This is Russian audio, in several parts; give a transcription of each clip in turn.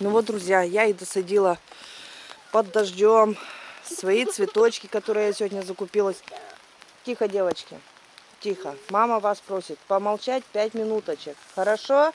Ну вот, друзья, я и досадила под дождем свои цветочки, которые я сегодня закупилась. Тихо, девочки, тихо. Мама вас просит помолчать пять минуточек. Хорошо?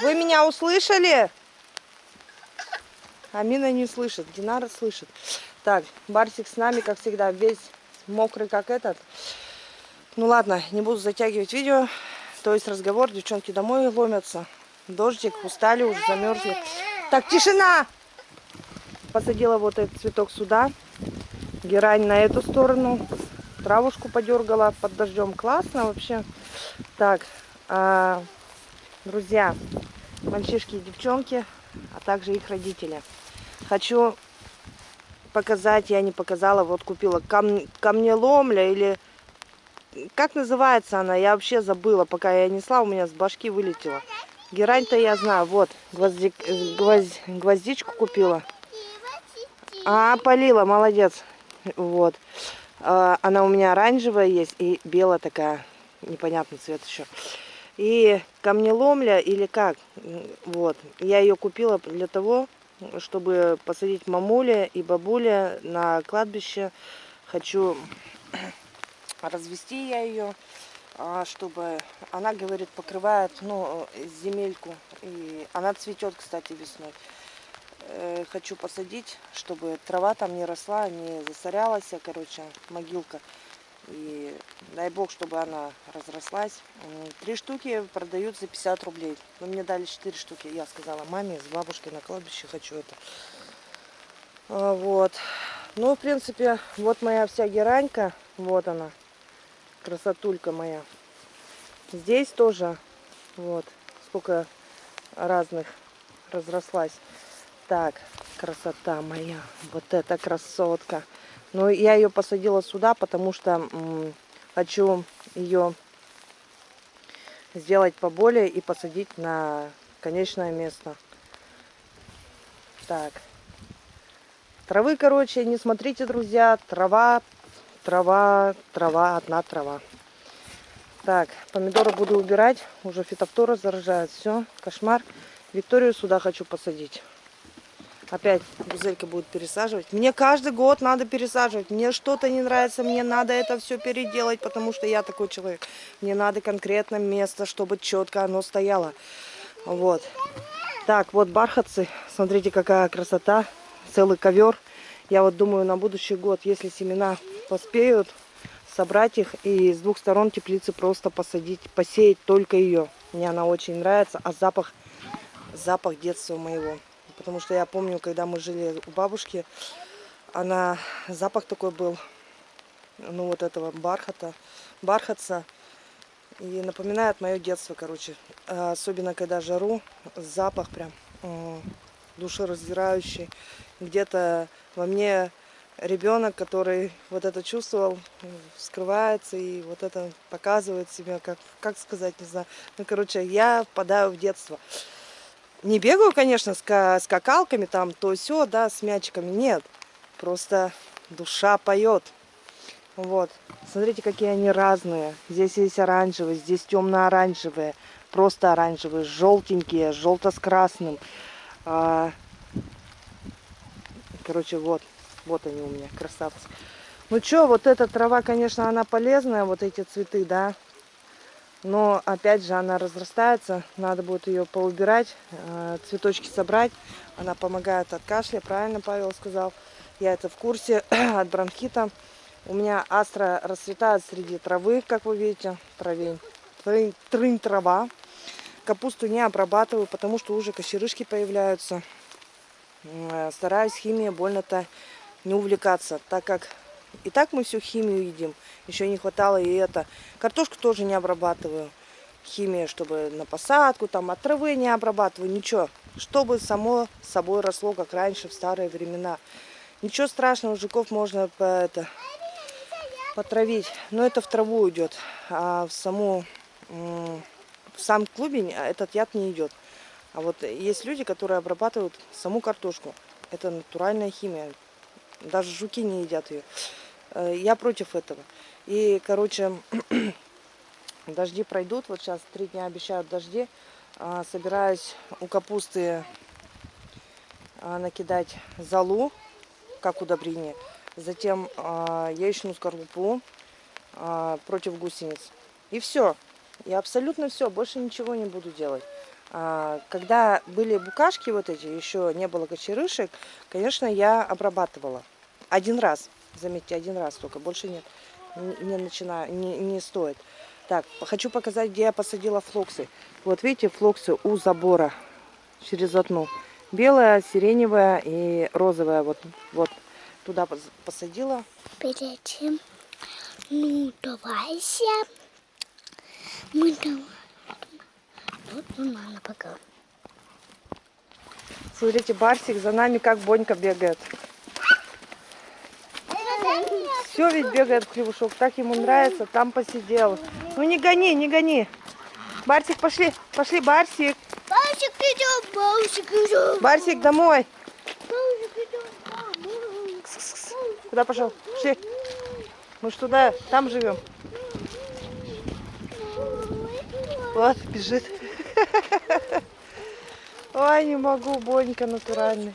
Вы меня услышали? Амина не слышит, Динара слышит. Так, Барсик с нами, как всегда, весь мокрый, как этот. Ну ладно, не буду затягивать видео. То есть разговор, девчонки домой ломятся. Дождик, устали, уже замерзли. Так, тишина! Посадила вот этот цветок сюда. Герань на эту сторону. Травушку подергала под дождем. Классно вообще. Так, а, друзья, мальчишки и девчонки, а также их родители. Хочу показать, я не показала, вот купила кам камнеломля или... Как называется она? Я вообще забыла, пока я несла, у меня с башки вылетела. Герань-то я знаю, вот, гвозди... гвозд... гвоздичку купила. А, полила, молодец. Вот. А, она у меня оранжевая есть и белая такая, непонятный цвет еще. И камнеломля или как, вот, я ее купила для того, чтобы посадить мамуля и бабуля на кладбище. Хочу развести я ее, чтобы она, говорит, покрывает ну, земельку. И она цветет, кстати, весной. Э, хочу посадить, чтобы трава там не росла, не засорялась, короче, могилка. И дай бог, чтобы она разрослась. Три штуки продают за 50 рублей. Но мне дали 4 штуки. Я сказала маме с бабушкой на кладбище хочу это. А, вот. Ну, в принципе, вот моя вся геранька. Вот она. Красотулька моя. Здесь тоже. Вот. Сколько разных разрослась. Так, красота моя. Вот эта красотка. Но я ее посадила сюда, потому что хочу ее сделать поболее и посадить на конечное место. Так. Травы, короче, не смотрите, друзья. Трава, трава, трава, одна трава. Так, помидоры буду убирать. Уже фитофтора заражает. Все, кошмар. Викторию сюда хочу посадить. Опять гузелька будет пересаживать. Мне каждый год надо пересаживать. Мне что-то не нравится, мне надо это все переделать, потому что я такой человек. Мне надо конкретно место, чтобы четко оно стояло. Вот. Так, вот бархатцы. Смотрите, какая красота. Целый ковер. Я вот думаю, на будущий год, если семена поспеют, собрать их и с двух сторон теплицы просто посадить, посеять только ее. Мне она очень нравится, а запах, запах детства моего. Потому что я помню, когда мы жили у бабушки, она, запах такой был, ну вот этого бархата, бархатца. И напоминает мое детство, короче. А особенно, когда жару, запах прям душераздирающий. Где-то во мне ребенок, который вот это чувствовал, скрывается и вот это показывает себя, как, как сказать, не знаю. Ну, короче, я впадаю в детство. Не бегаю, конечно, с скакалками там, то все, да, с мячиками. Нет. Просто душа поет. Вот. Смотрите, какие они разные. Здесь есть оранжевые, здесь темно-оранжевые. Просто оранжевые, желтенькие, желто с красным. А... Короче, вот. Вот они у меня, красавцы. Ну что, вот эта трава, конечно, она полезная, вот эти цветы, да. Но опять же она разрастается, надо будет ее поубирать, э, цветочки собрать. Она помогает от кашля, правильно Павел сказал. Я это в курсе от бронхита. У меня астра расцветает среди травы, как вы видите, травень. Трын, трын трава. Капусту не обрабатываю, потому что уже кочерышки появляются. Э, стараюсь химией больно-то не увлекаться, так как и так мы всю химию едим. Еще не хватало и это. Картошку тоже не обрабатываю. Химия, чтобы на посадку, там от травы не обрабатываю, ничего. Чтобы само собой росло, как раньше, в старые времена. Ничего страшного, жуков можно по, это, потравить. Но это в траву идет. А в саму сам клубень этот яд не идет. А вот есть люди, которые обрабатывают саму картошку. Это натуральная химия. Даже жуки не едят ее. Э, я против этого. И, короче, дожди пройдут. Вот сейчас три дня обещают дожди. А, собираюсь у капусты а, накидать золу, как удобрение. Затем а, яичную скорлупу а, против гусениц. И все. И абсолютно все. Больше ничего не буду делать. А, когда были букашки вот эти, еще не было кочерышек, конечно, я обрабатывала. Один раз. Заметьте, один раз только. Больше нет. Не, начинаю, не, не стоит. Так, хочу показать, где я посадила флоксы. Вот видите, флоксы у забора через одну. Белая, сиреневая и розовая. Вот, вот туда посадила. Перед этим, ну, давайся. Мы там... Вот мама пока. Смотрите, Барсик за нами как Бонька бегает. Все ведь бегает в клевушок. Так ему нравится. Там посидел. Ну не гони, не гони. Барсик, пошли. Пошли, Барсик. Барсик идет, Барсик идет. Барсик, домой. Барсик идет, домой. Куда пошел? Пошли. Мы ж туда, там живем. Вот, бежит. Ой, не могу, Бонька натуральный.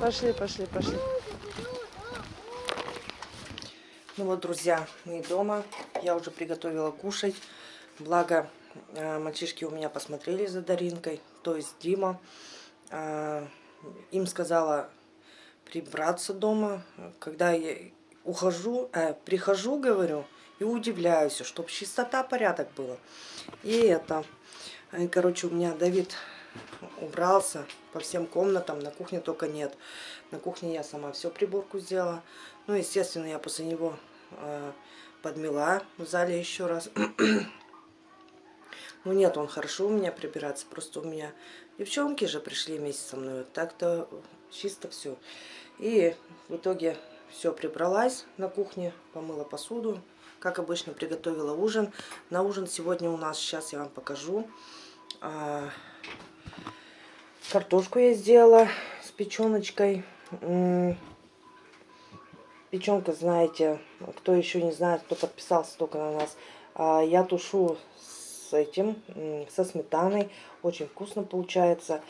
Пошли, пошли, пошли. Ну вот, друзья, мы дома. Я уже приготовила кушать. Благо, э, мальчишки у меня посмотрели за Даринкой, то есть Дима. Э, им сказала прибраться дома. Когда я ухожу, э, прихожу, говорю, и удивляюсь, чтобы чистота, порядок было. И это, э, короче, у меня Давид убрался по всем комнатам, на кухне только нет. На кухне я сама все приборку сделала. Ну, естественно, я после него э, подмела в зале еще раз. ну, нет, он хорошо у меня прибираться, просто у меня девчонки же пришли вместе со мной. Так-то чисто все. И в итоге все прибралась на кухне, помыла посуду. Как обычно, приготовила ужин. На ужин сегодня у нас, сейчас я вам покажу, а, картошку я сделала с печеночкой. Печенка, знаете, кто еще не знает, кто подписался только на нас, а, я тушу с этим, со сметаной. Очень вкусно получается.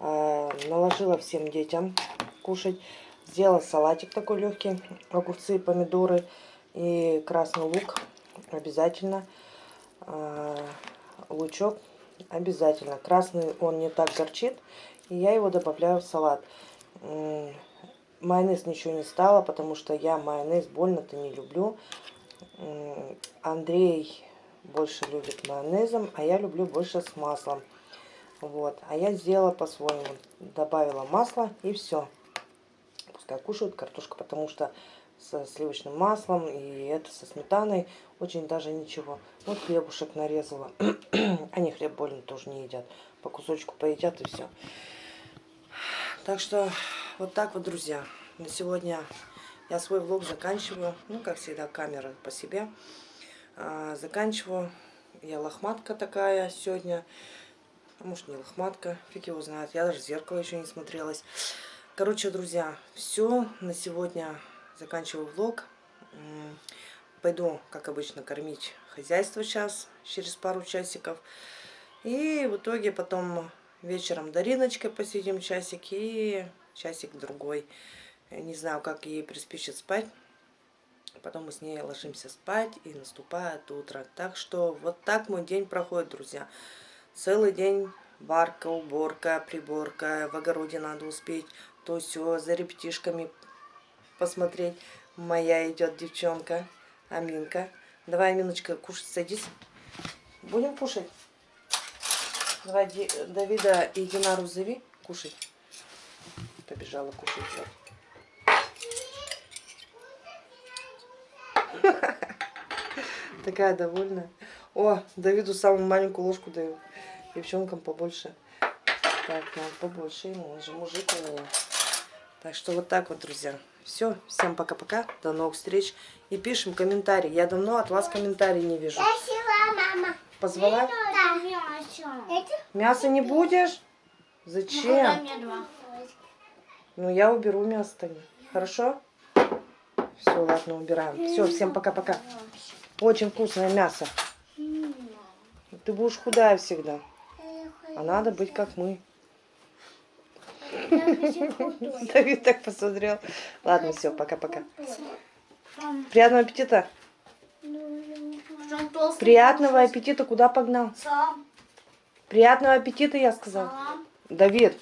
А, наложила всем детям кушать. Сделала салатик такой легкий, огурцы, помидоры и красный лук обязательно. А, лучок обязательно. Красный он не так горчит, и я его добавляю в салат. Майонез ничего не стало, потому что я майонез больно-то не люблю. Андрей больше любит майонезом, а я люблю больше с маслом. Вот. А я сделала по-своему. Добавила масло и все. Пускай кушают картошку, потому что со сливочным маслом и это со сметаной очень даже ничего. Вот хлебушек нарезала. Они хлеб больно тоже не едят. По кусочку поедят и все. Так что вот так вот, друзья. На сегодня я свой влог заканчиваю. Ну, как всегда, камера по себе. А, заканчиваю. Я лохматка такая сегодня. А может не лохматка, фиг его знает. Я даже в зеркало еще не смотрелась. Короче, друзья, все на сегодня заканчиваю влог. Пойду, как обычно, кормить хозяйство сейчас, через пару часиков. И в итоге потом вечером Дариночкой посидим часик и часик другой. Не знаю, как ей приспичит спать. Потом мы с ней ложимся спать и наступает утро. Так что вот так мой день проходит, друзья. Целый день варка, уборка, приборка, в огороде надо успеть, то все, за ребятишками посмотреть. Моя идет девчонка, Аминка. Давай, Аминочка, кушать садись. Будем кушать? Давай Давида и Динару зови кушать. Побежала кушать. Такая довольная. О, Давиду самую маленькую ложку даю. Девчонкам побольше. Так, надо побольше ему, он же мужик у меня. Так что вот так вот, друзья. Все, всем пока-пока, до новых встреч. И пишем комментарии. Я давно от вас комментарий не вижу. мама. Позвала? Да. мясо. Мясо не будешь? Зачем? Ну, я уберу мясо-то. Хорошо? Все, ладно, убираем. Все, всем пока-пока. Очень вкусное мясо. Ты будешь худая всегда. А надо быть как мы. Давид так посмотрел. Ладно, все, пока-пока. Приятного аппетита. Приятного аппетита. Куда погнал? Приятного аппетита, я сказал. Давид,